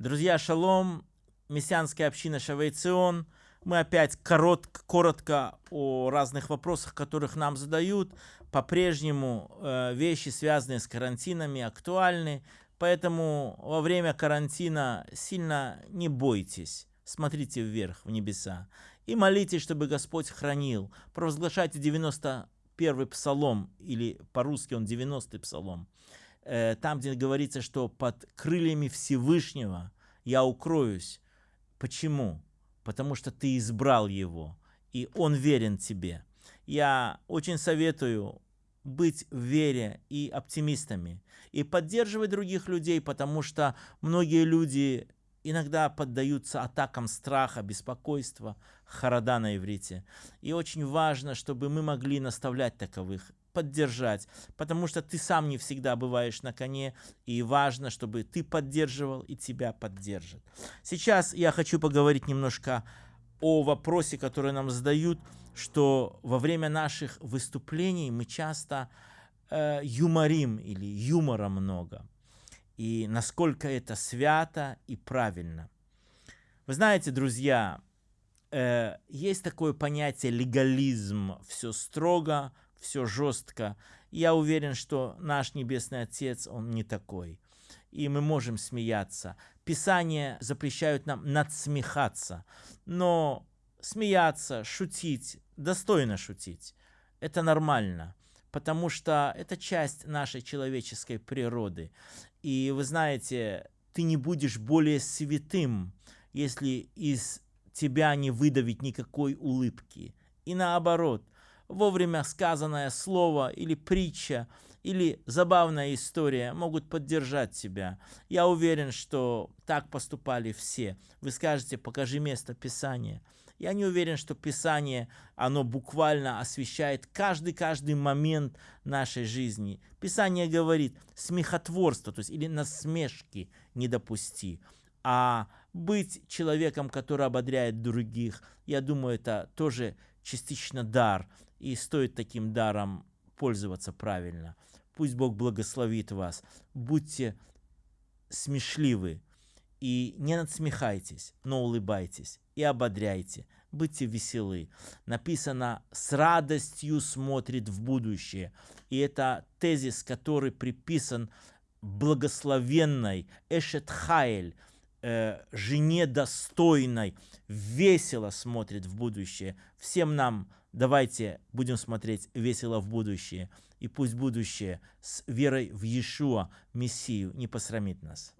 Друзья, шалом, мессианская община Шавейцион. Мы опять коротко, коротко о разных вопросах, которых нам задают. По-прежнему э, вещи, связанные с карантинами, актуальны. Поэтому во время карантина сильно не бойтесь. Смотрите вверх, в небеса. И молитесь, чтобы Господь хранил. Провозглашайте 91-й псалом, или по-русски он 90-й псалом. Э, там, где говорится, что под крыльями Всевышнего я укроюсь. Почему? Потому что ты избрал его, и он верен тебе. Я очень советую быть в вере и оптимистами, и поддерживать других людей, потому что многие люди иногда поддаются атакам страха, беспокойства, харада на иврите. И очень важно, чтобы мы могли наставлять таковых поддержать, потому что ты сам не всегда бываешь на коне, и важно, чтобы ты поддерживал и тебя поддержит. Сейчас я хочу поговорить немножко о вопросе, который нам задают, что во время наших выступлений мы часто э, юморим или юмора много, и насколько это свято и правильно. Вы знаете, друзья, э, есть такое понятие легализм, все строго, все жестко. Я уверен, что наш Небесный Отец, Он не такой. И мы можем смеяться. Писания запрещают нам надсмехаться. Но смеяться, шутить, достойно шутить, это нормально. Потому что это часть нашей человеческой природы. И вы знаете, ты не будешь более святым, если из тебя не выдавить никакой улыбки. И наоборот, вовремя сказанное слово или притча, или забавная история могут поддержать тебя. Я уверен, что так поступали все. Вы скажете, покажи место Писания. Я не уверен, что Писание, оно буквально освещает каждый-каждый момент нашей жизни. Писание говорит, смехотворство, то есть или насмешки не допусти. А быть человеком, который ободряет других, я думаю, это тоже частично дар, и стоит таким даром пользоваться правильно. Пусть Бог благословит вас. Будьте смешливы и не надсмехайтесь, но улыбайтесь и ободряйте, будьте веселы. Написано «с радостью смотрит в будущее». И это тезис, который приписан благословенной Эшет Хайль, э, жене достойной, весело смотрит в будущее. Всем нам давайте будем смотреть весело в будущее. И пусть будущее с верой в Иешуа, Мессию, не посрамит нас.